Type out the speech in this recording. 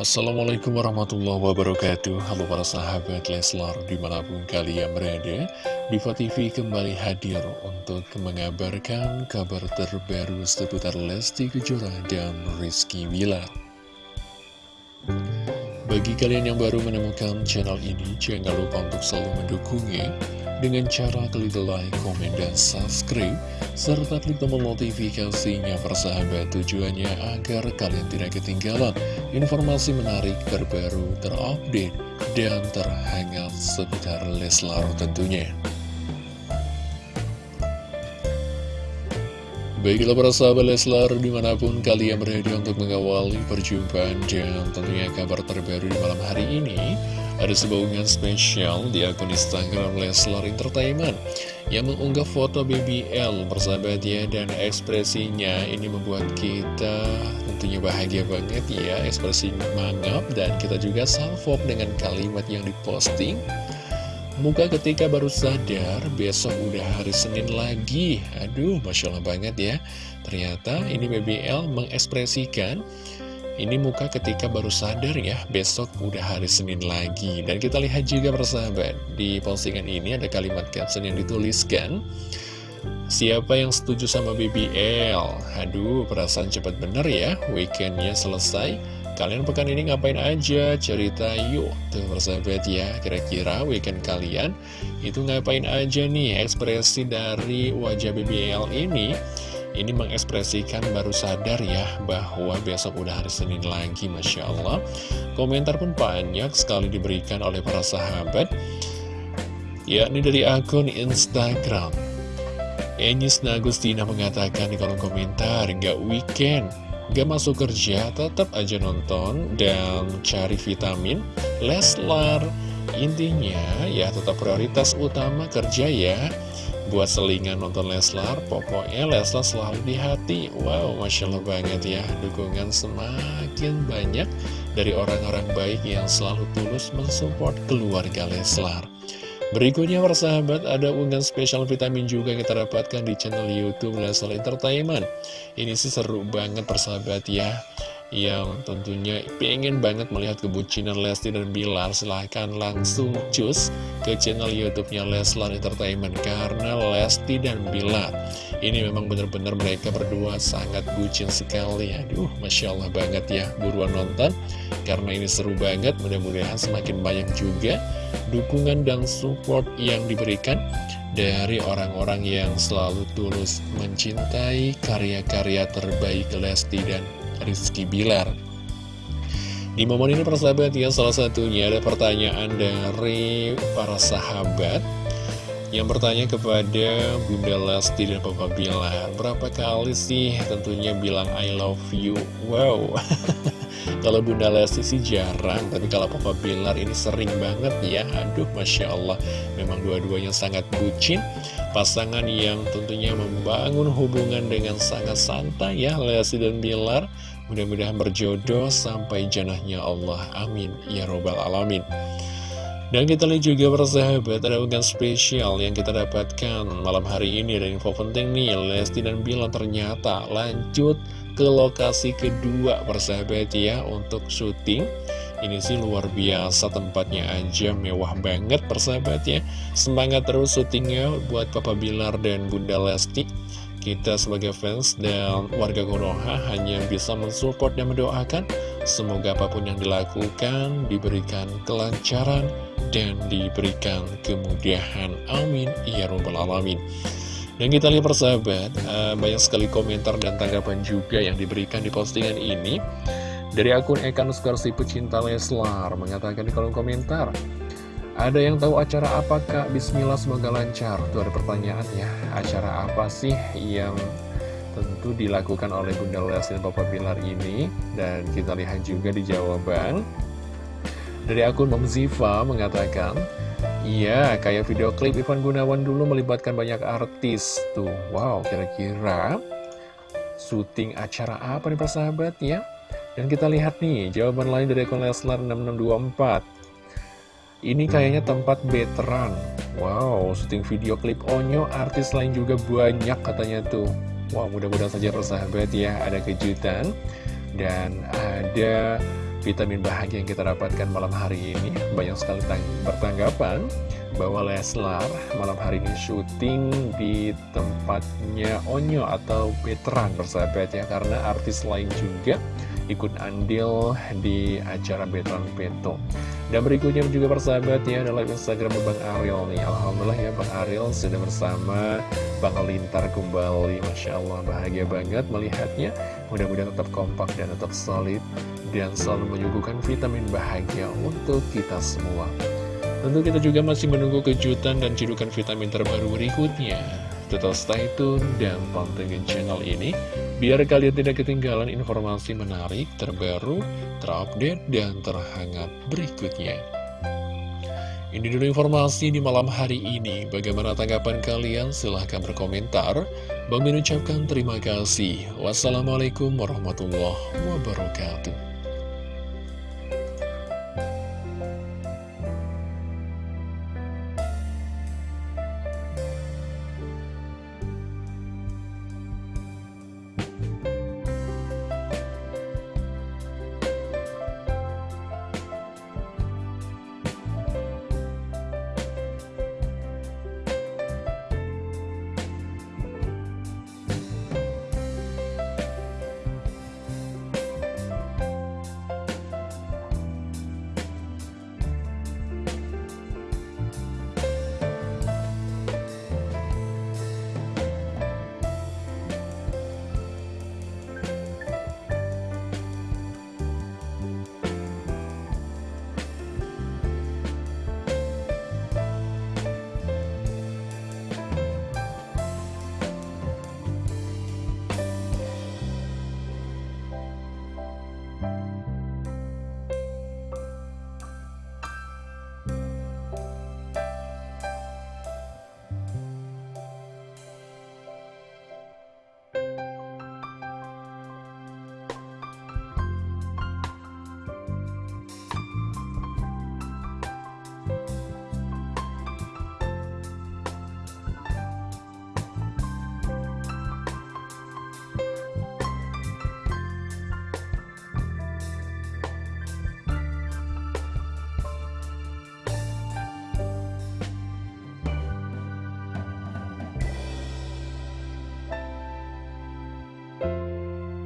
Assalamualaikum warahmatullahi wabarakatuh. Halo para sahabat Leslar di mana pun kalian berada Diva TV kembali hadir untuk mengabarkan kabar terbaru seputar Lesti Kejora dan Rizky Wilar Bagi kalian yang baru menemukan channel ini Jangan lupa untuk selalu mendukungnya dengan cara klik like, komen, dan subscribe, serta klik tombol notifikasinya persahabat tujuannya agar kalian tidak ketinggalan informasi menarik terbaru, terupdate, dan terhangat seputar Leslar tentunya. Baiklah para sahabat Leslar di mana pun kalian berada untuk mengawali perjumpaan dan tentunya kabar terbaru di malam hari ini ada sebuah unggahan spesial di akun Instagram Leslar Entertainment yang mengunggah foto BBL bersahabat ya dan ekspresinya. Ini membuat kita tentunya bahagia banget ya ekspresi mangap dan kita juga salvok dengan kalimat yang diposting Muka ketika baru sadar, besok udah hari Senin lagi Aduh, Masya Allah banget ya Ternyata ini BBL mengekspresikan ini muka ketika baru sadar ya, besok udah hari Senin lagi. Dan kita lihat juga persahabat, di postingan ini ada kalimat caption yang dituliskan. Siapa yang setuju sama BBL? Aduh, perasaan cepat bener ya, weekendnya selesai. Kalian pekan ini ngapain aja? Cerita yuk. Tuh persahabat ya, kira-kira weekend kalian itu ngapain aja nih? Ekspresi dari wajah BBL ini ini mengekspresikan baru sadar ya bahwa besok udah hari Senin lagi Masya Allah Komentar pun banyak sekali diberikan oleh para sahabat yakni dari akun Instagram Enis Nagustina mengatakan di kolom komentar Gak weekend, gak masuk kerja, tetap aja nonton dan cari vitamin Leslar Intinya ya tetap prioritas utama kerja ya Buat selingan nonton Leslar, pokoknya Leslar selalu di hati. Wow, Masya Allah banget ya, dukungan semakin banyak dari orang-orang baik yang selalu tulus mensupport keluarga Leslar. Berikutnya persahabat ada unggahan spesial vitamin juga kita dapatkan di channel Youtube Leslar Entertainment. Ini sih seru banget persahabat ya. Yang tentunya pengen banget melihat kebucinan Lesti dan Bilar silahkan langsung cus ke channel youtube-nya Leslar Entertainment karena Lesti dan Bilar ini memang benar-benar mereka berdua sangat bucin sekali. Aduh Masya Allah banget ya buruan nonton. Karena ini seru banget mudah-mudahan semakin banyak juga dukungan dan support yang diberikan dari orang-orang yang selalu tulus mencintai karya-karya terbaik Lesti dan Rizky Bilar. Di momen ini persahabat ya salah satunya ada pertanyaan dari para sahabat yang bertanya kepada Bunda Lesti dan Papa Bilar Berapa kali sih tentunya bilang I love you? Wow. Kalau Bunda Lesti sih jarang Tapi kalau Papa Bilar ini sering banget ya. Aduh Masya Allah. Memang dua-duanya sangat bucin. Pasangan yang tentunya membangun hubungan dengan sangat santai ya Lesti dan Bilar. Mudah-mudahan berjodoh sampai janahnya Allah. Amin. Ya Robbal Alamin dan kita lihat juga persahabat ada unggahan spesial yang kita dapatkan malam hari ini. Dan info penting nih Lesti dan Bila ternyata lanjut ke lokasi kedua persahabat ya untuk syuting. Ini sih luar biasa tempatnya aja mewah banget persahabat ya. Semangat terus syutingnya buat Papa Bilar dan Bunda Lesti. Kita sebagai fans dan warga Konoha hanya bisa mensupport dan mendoakan. Semoga apa pun yang dilakukan diberikan kelancaran dan diberikan kemudahan. Amin. Ya Rabbal Alamin. Dan kita lihat persahabat, uh, banyak sekali komentar dan tanggapan juga yang diberikan di postingan ini. Dari akun Ekan Skarsi Pecinta Leslar mengatakan di kolom komentar, ada yang tahu acara apa kak? Bismillah semoga lancar Itu ada pertanyaan ya Acara apa sih yang tentu dilakukan oleh Bunda Lesti dan Bilar ini Dan kita lihat juga di jawaban Dari akun Mom Ziva mengatakan Iya, kayak video klip Ivan Gunawan dulu melibatkan banyak artis. Tuh, wow, kira-kira syuting acara apa nih persahabat ya? Dan kita lihat nih, jawaban lain dari akun Leslar 6624 ini kayaknya tempat veteran Wow, syuting video klip Onyo Artis lain juga banyak katanya tuh. Wow, mudah-mudahan saja persahabat ya Ada kejutan. Dan ada vitamin bahagia yang kita dapatkan malam hari ini. Banyak sekali bertanggapan bahwa Leslar malam hari ini syuting di tempatnya Onyo atau Veteran bersahabat ya Karena artis lain juga ikut andil di acara Veteran Peto. Dan berikutnya juga persahabat ya adalah Instagram Bang Ariel nih. Alhamdulillah ya Bang Ariel sudah bersama Bang Lintar kembali. Masya Allah bahagia banget melihatnya. Mudah-mudahan tetap kompak dan tetap solid Dan selalu menyuguhkan vitamin bahagia untuk kita semua. Tentu kita juga masih menunggu kejutan dan cidukan vitamin terbaru berikutnya. Tetap stay tune dan pantengin channel ini Biar kalian tidak ketinggalan informasi menarik, terbaru, terupdate, dan terhangat berikutnya Ini dulu informasi di malam hari ini. Bagaimana tanggapan kalian? Silahkan berkomentar. Bang ucapkan terima kasih. Wassalamualaikum warahmatullahi wabarakatuh